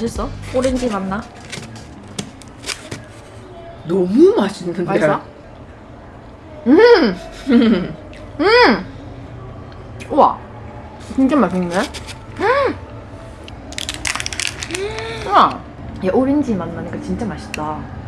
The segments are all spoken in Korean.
맛있어? 오렌지 맛나? 너무 맛있는데. 맛있어? 음! 음! 우와! 진짜 맛있네? 음! 우와! 야, 오렌지 맛 나니까 진짜 맛있다.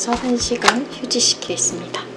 30분에서 1시간 휴지시키겠습니다.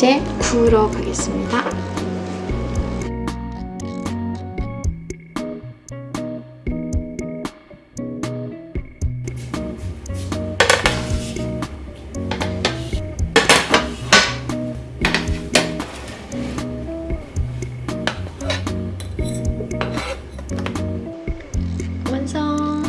이제 구우러 가겠습니다. 완성!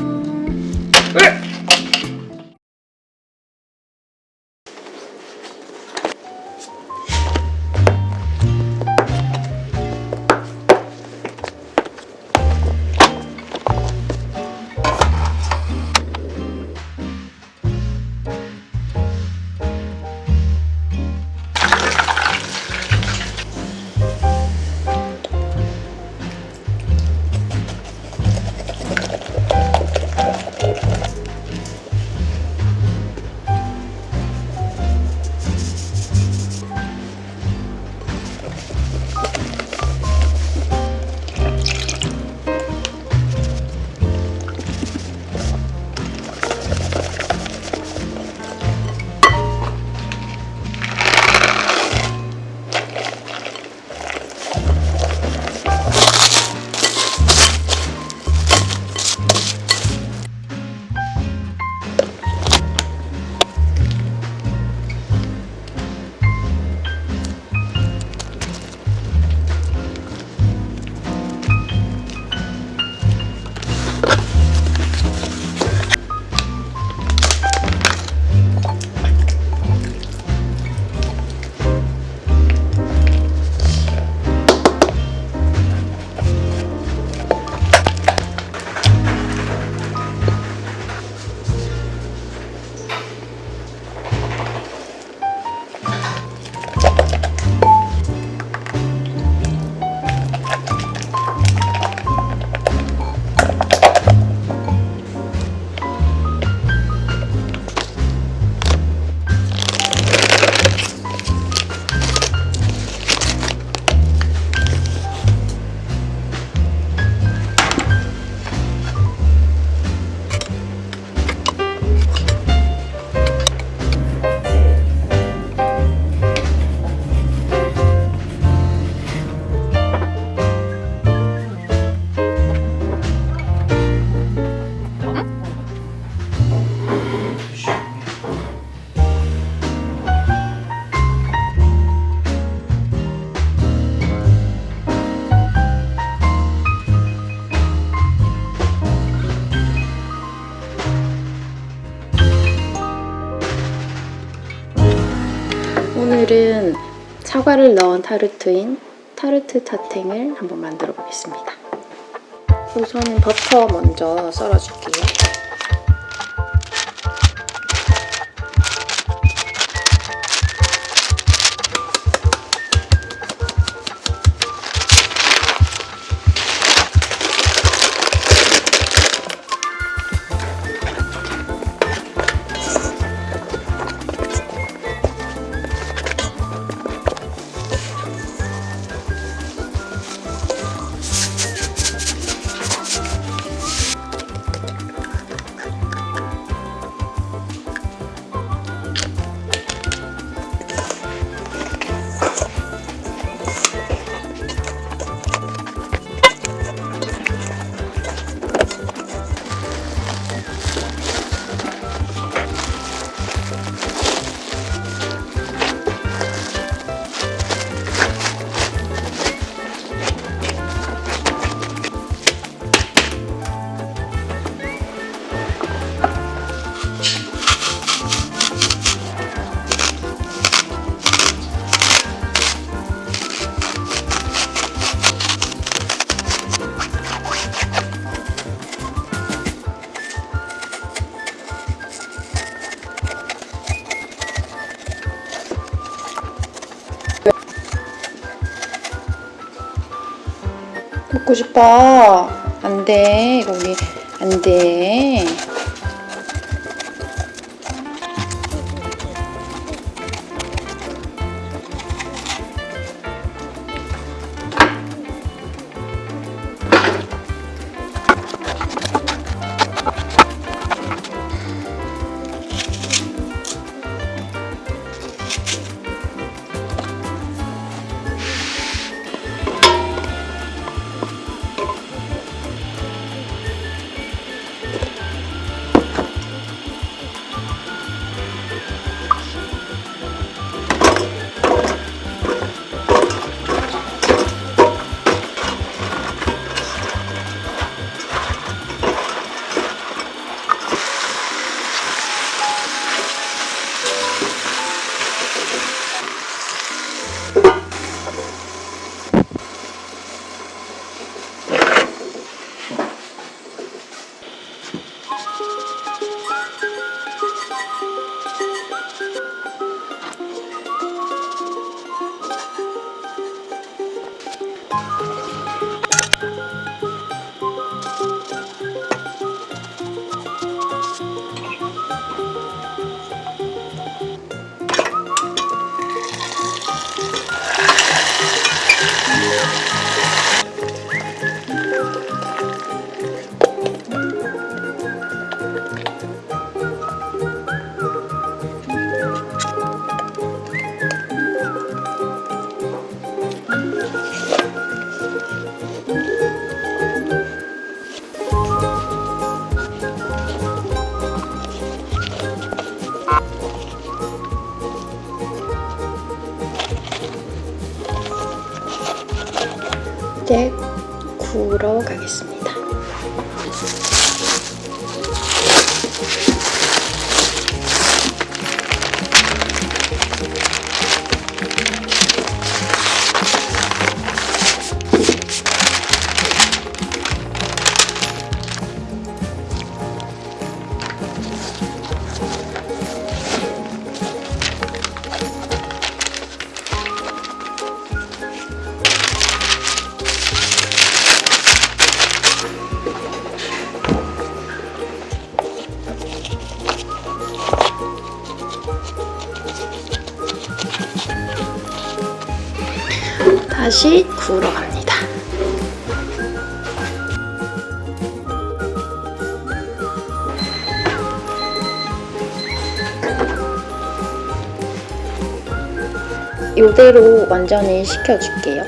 사과를 넣은 타르트인 타르트 타탱을 한번 만들어 보겠습니다. 우선은 버터 먼저 썰어줄게요. 싶다. 안 돼. 거기 안 돼. 다시 구우러 갑니다. 이대로 완전히 식혀줄게요.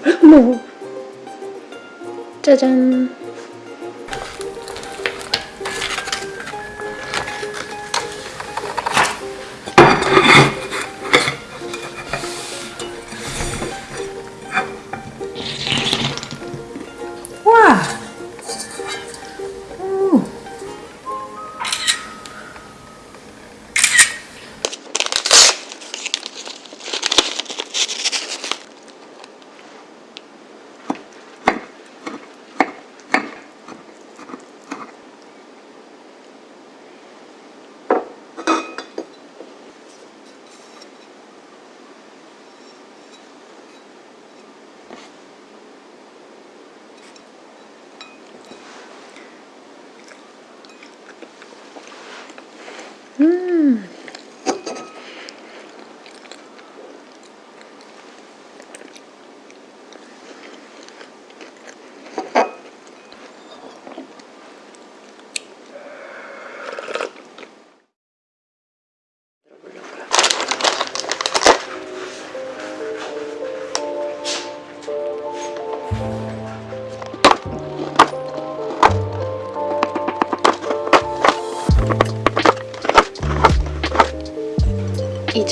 짜잔.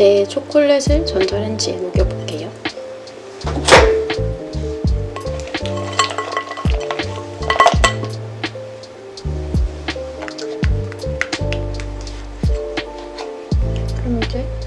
이제 초콜릿을 전자레인지에 녹여볼게요. 그럼 이제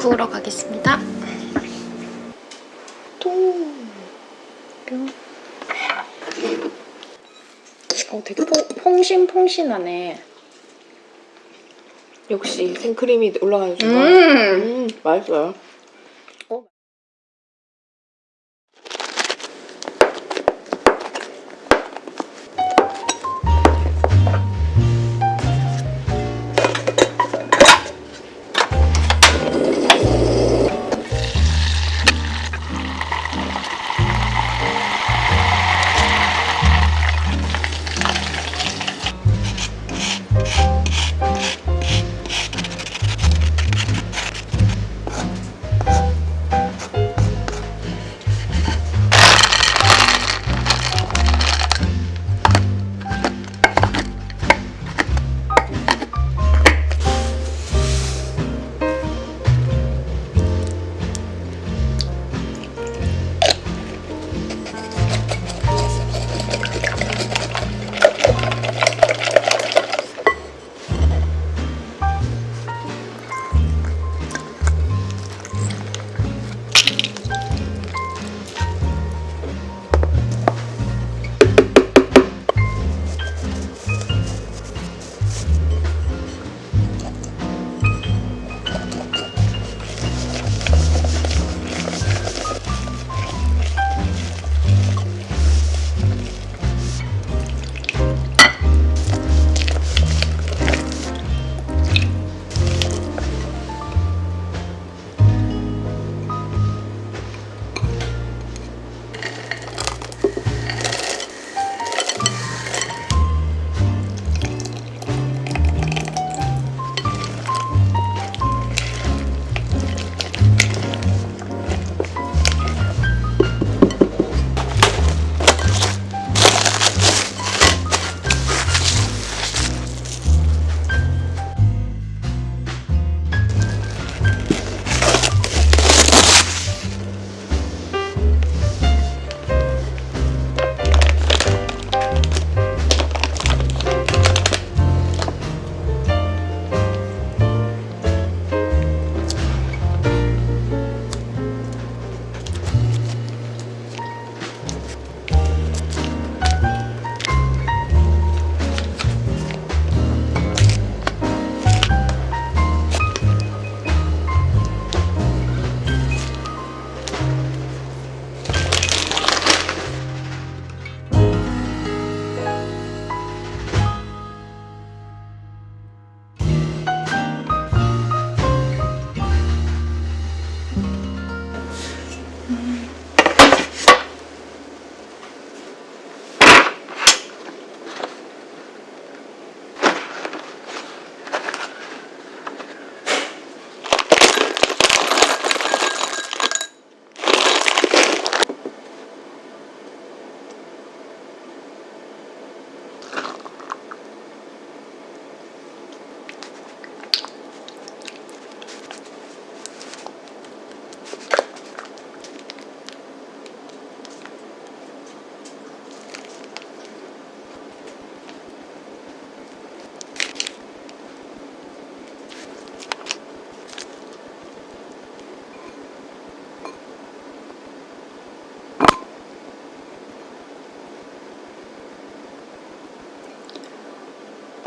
구우러 가겠습니다. 또 뿅. 어, 되게 포, 퐁신퐁신하네. 역시 생크림이 올라가니까 음. 음, 맛있어요.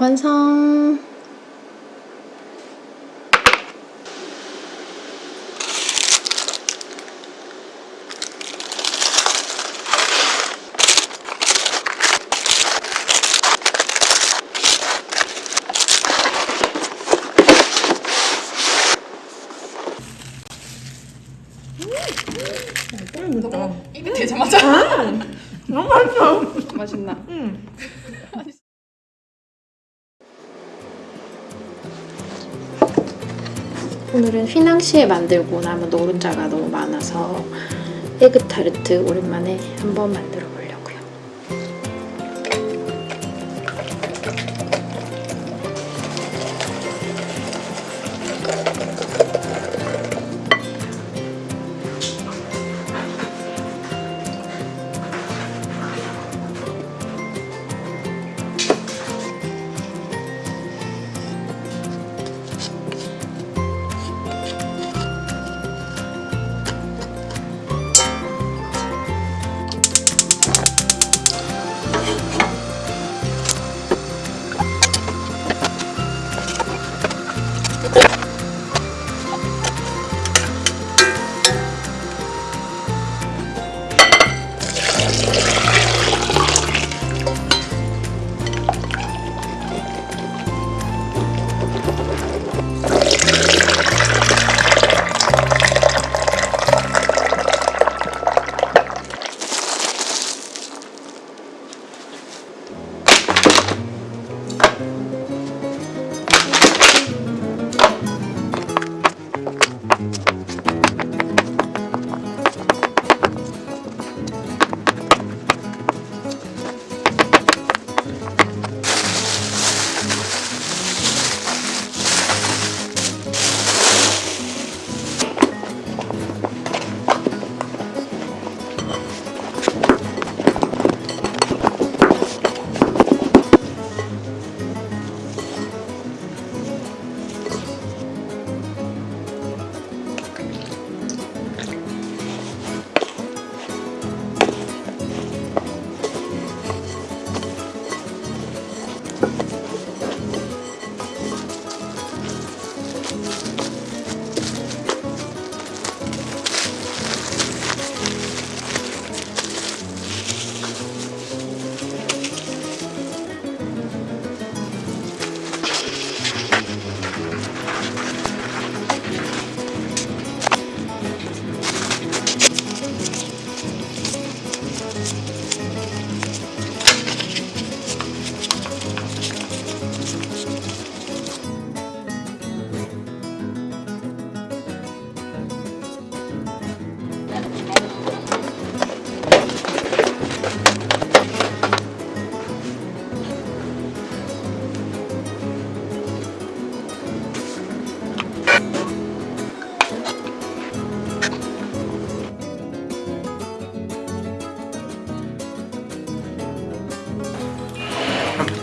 완성. 입에 대자마자. 너무 맛있어. 맛있나? 오늘은 휘낭시에 만들고 남은 노른자가 너무 많아서 에그타르트 오랜만에 한번 만들어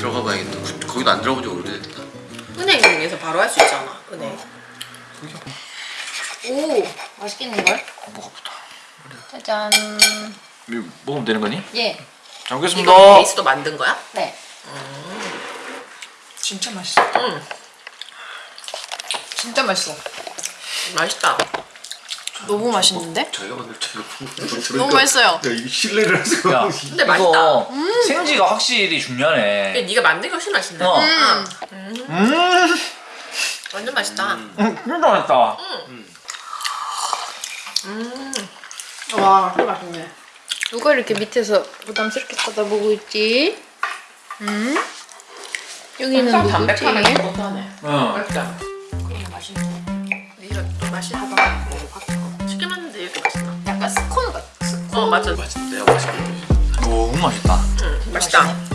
들어가 봐야겠다. 그- 거기도 안 들어본 지 오래됐다. 은행에서 바로 할 수 있잖아. 은행. 오, 맛있겠는걸? 뭐가 붙어? 짜잔. 이거 먹으면 되는 거니? 예. 잘 이거 먹겠습니다. 베이스도 만든 거야? 네. 진짜 맛있어. 응. 진짜 맛있어. 맛있다. 너무 맛있는데? 저희가 만들 저희가 너무 맛있어요. 야 이게 신뢰를 할 수가 야. 근데 맛있다. 생지가 확실히 중요하네. 근데 네가 만든 게 훨씬 맛있네. 어. 응. 음, 완전 맛있다. 음, 진짜 맛있다. 와, 진짜 맛있네. 누가 이렇게 밑에서 부담스럽게 쳐다보고 있지? 음? 여기는 좀 누구지? 담백하네. 못하네. 응. 맛있다. 그럼 맛있네. 네가 하다 먹어봤 맞아. 맛있는데 맛있게. 너무 맛있다. 응 맛있다.